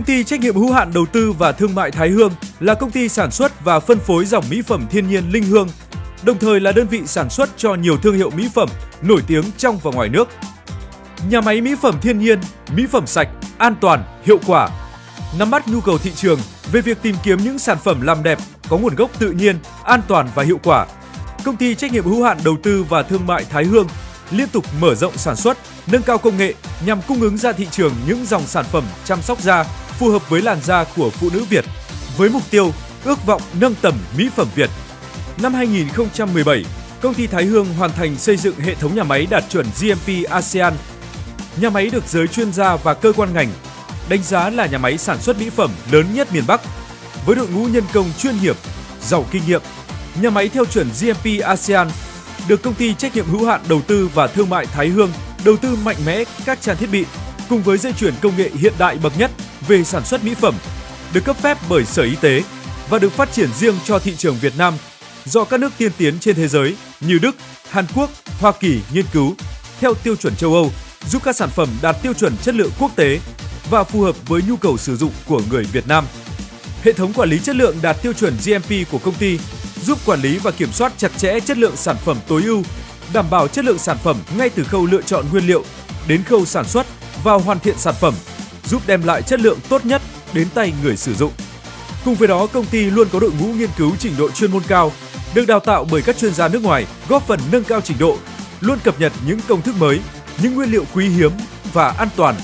Công ty trách nhiệm hữu hạn đầu tư và thương mại Thái Hương là công ty sản xuất và phân phối dòng mỹ phẩm thiên nhiên Linh Hương, đồng thời là đơn vị sản xuất cho nhiều thương hiệu mỹ phẩm nổi tiếng trong và ngoài nước. Nhà máy mỹ phẩm thiên nhiên, mỹ phẩm sạch, an toàn, hiệu quả, nắm bắt nhu cầu thị trường về việc tìm kiếm những sản phẩm làm đẹp có nguồn gốc tự nhiên, an toàn và hiệu quả. Công ty trách nhiệm hữu hạn đầu tư và thương mại Thái Hương liên tục mở rộng sản xuất, nâng cao công nghệ nhằm cung ứng ra thị trường những dòng sản phẩm chăm sóc da phù hợp với làn da của phụ nữ Việt với mục tiêu ước vọng nâng tầm mỹ phẩm Việt. Năm 2017, công ty Thái Hương hoàn thành xây dựng hệ thống nhà máy đạt chuẩn GMP ASEAN. Nhà máy được giới chuyên gia và cơ quan ngành đánh giá là nhà máy sản xuất mỹ phẩm lớn nhất miền Bắc với đội ngũ nhân công chuyên nghiệp, giàu kinh nghiệm. Nhà máy theo chuẩn GMP ASEAN được công ty trách nhiệm hữu hạn đầu tư và thương mại Thái Hương đầu tư mạnh mẽ các trang thiết bị cùng với dây chuyển công nghệ hiện đại bậc nhất về sản xuất mỹ phẩm, được cấp phép bởi Sở Y tế và được phát triển riêng cho thị trường Việt Nam do các nước tiên tiến trên thế giới như Đức, Hàn Quốc, Hoa Kỳ nghiên cứu theo tiêu chuẩn châu Âu, giúp các sản phẩm đạt tiêu chuẩn chất lượng quốc tế và phù hợp với nhu cầu sử dụng của người Việt Nam. Hệ thống quản lý chất lượng đạt tiêu chuẩn GMP của công ty giúp quản lý và kiểm soát chặt chẽ chất lượng sản phẩm tối ưu, đảm bảo chất lượng sản phẩm ngay từ khâu lựa chọn nguyên liệu đến khâu sản xuất và hoàn thiện sản phẩm, giúp đem lại chất lượng tốt nhất đến tay người sử dụng. Cùng với đó, công ty luôn có đội ngũ nghiên cứu trình độ chuyên môn cao, được đào tạo bởi các chuyên gia nước ngoài, góp phần nâng cao trình độ, luôn cập nhật những công thức mới, những nguyên liệu quý hiếm và an toàn,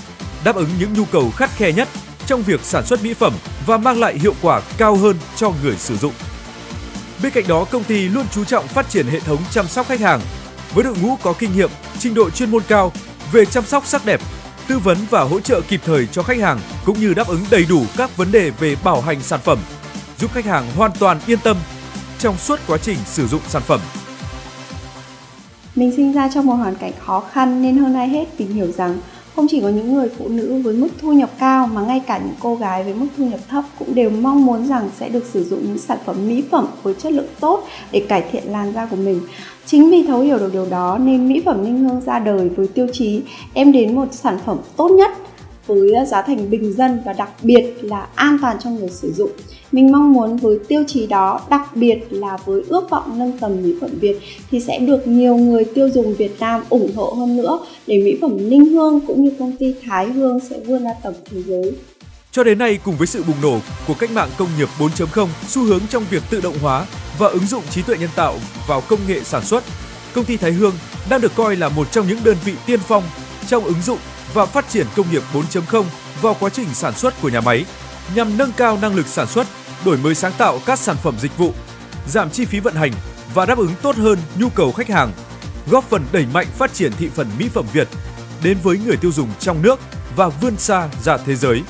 đáp ứng những nhu cầu khắt khe nhất trong việc sản xuất mỹ phẩm và mang lại hiệu quả cao hơn cho người sử dụng. Bên cạnh đó, công ty luôn chú trọng phát triển hệ thống chăm sóc khách hàng với đội ngũ có kinh nghiệm, trình độ chuyên môn cao về chăm sóc sắc đẹp, tư vấn và hỗ trợ kịp thời cho khách hàng cũng như đáp ứng đầy đủ các vấn đề về bảo hành sản phẩm, giúp khách hàng hoàn toàn yên tâm trong suốt quá trình sử dụng sản phẩm. Mình sinh ra trong một hoàn cảnh khó khăn nên hơn ai hết tìm hiểu rằng không chỉ có những người phụ nữ với mức thu nhập cao mà ngay cả những cô gái với mức thu nhập thấp cũng đều mong muốn rằng sẽ được sử dụng những sản phẩm mỹ phẩm với chất lượng tốt để cải thiện làn da của mình. Chính vì thấu hiểu được điều đó nên mỹ phẩm Ninh Hương ra đời với tiêu chí em đến một sản phẩm tốt nhất với ờ, giá thành bình dân và đặc biệt là an toàn cho người sử dụng. Mình mong muốn với tiêu chí đó, đặc biệt là với ước vọng nâng tầm mỹ phẩm Việt thì sẽ được nhiều người tiêu dùng Việt Nam ủng hộ hơn nữa để mỹ phẩm Ninh Hương cũng như công ty Thái Hương sẽ vươn ra tầm thế giới. Cho đến nay, cùng với sự bùng nổ của cách mạng công nghiệp 4.0, xu hướng trong việc tự động hóa và ứng dụng trí tuệ nhân tạo vào công nghệ sản xuất, công ty Thái Hương đang được coi là một trong những đơn vị tiên phong trong ứng dụng và phát triển công nghiệp 4.0 vào quá trình sản xuất của nhà máy nhằm nâng cao năng lực sản xuất, đổi mới sáng tạo các sản phẩm dịch vụ, giảm chi phí vận hành và đáp ứng tốt hơn nhu cầu khách hàng, góp phần đẩy mạnh phát triển thị phần mỹ phẩm Việt đến với người tiêu dùng trong nước và vươn xa ra thế giới.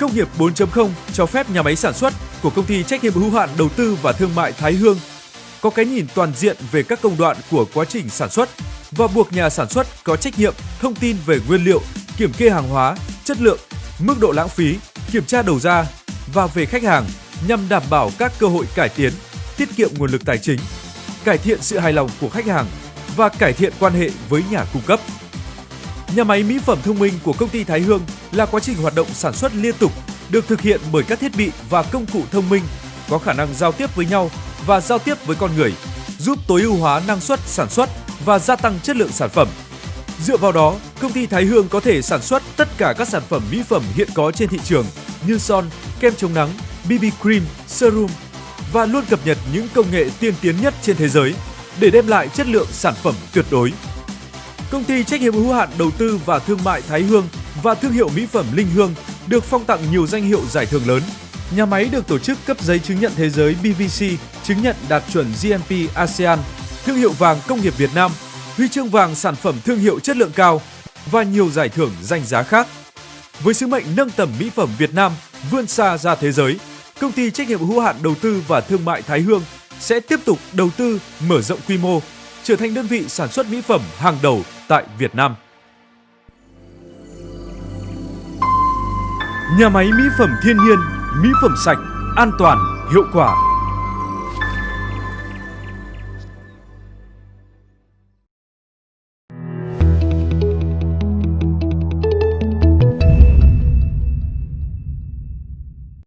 Công nghiệp 4.0 cho phép nhà máy sản xuất của công ty trách nhiệm hữu hạn đầu tư và thương mại Thái Hương có cái nhìn toàn diện về các công đoạn của quá trình sản xuất và buộc nhà sản xuất có trách nhiệm thông tin về nguyên liệu, kiểm kê hàng hóa, chất lượng, mức độ lãng phí, kiểm tra đầu ra và về khách hàng nhằm đảm bảo các cơ hội cải tiến, tiết kiệm nguồn lực tài chính, cải thiện sự hài lòng của khách hàng và cải thiện quan hệ với nhà cung cấp. Nhà máy mỹ phẩm thông minh của công ty Thái Hương là quá trình hoạt động sản xuất liên tục được thực hiện bởi các thiết bị và công cụ thông minh có khả năng giao tiếp với nhau và giao tiếp với con người, giúp tối ưu hóa năng suất sản xuất và gia tăng chất lượng sản phẩm. Dựa vào đó, công ty Thái Hương có thể sản xuất tất cả các sản phẩm mỹ phẩm hiện có trên thị trường như son, kem chống nắng, BB cream, serum và luôn cập nhật những công nghệ tiên tiến nhất trên thế giới để đem lại chất lượng sản phẩm tuyệt đối. Công ty trách nhiệm hữu hạn đầu tư và thương mại Thái Hương và thương hiệu mỹ phẩm Linh Hương được phong tặng nhiều danh hiệu giải thưởng lớn. Nhà máy được tổ chức cấp giấy chứng nhận thế giới BVC, chứng nhận đạt chuẩn GMP ASEAN, thương hiệu vàng công nghiệp Việt Nam, huy chương vàng sản phẩm thương hiệu chất lượng cao và nhiều giải thưởng danh giá khác. Với sứ mệnh nâng tầm mỹ phẩm Việt Nam vươn xa ra thế giới, công ty trách nhiệm hữu hạn đầu tư và thương mại Thái Hương sẽ tiếp tục đầu tư mở rộng quy mô, trở thành đơn vị sản xuất mỹ phẩm hàng đầu tại Việt Nam. Nhà máy mỹ phẩm thiên nhiên, mỹ phẩm sạch, an toàn, hiệu quả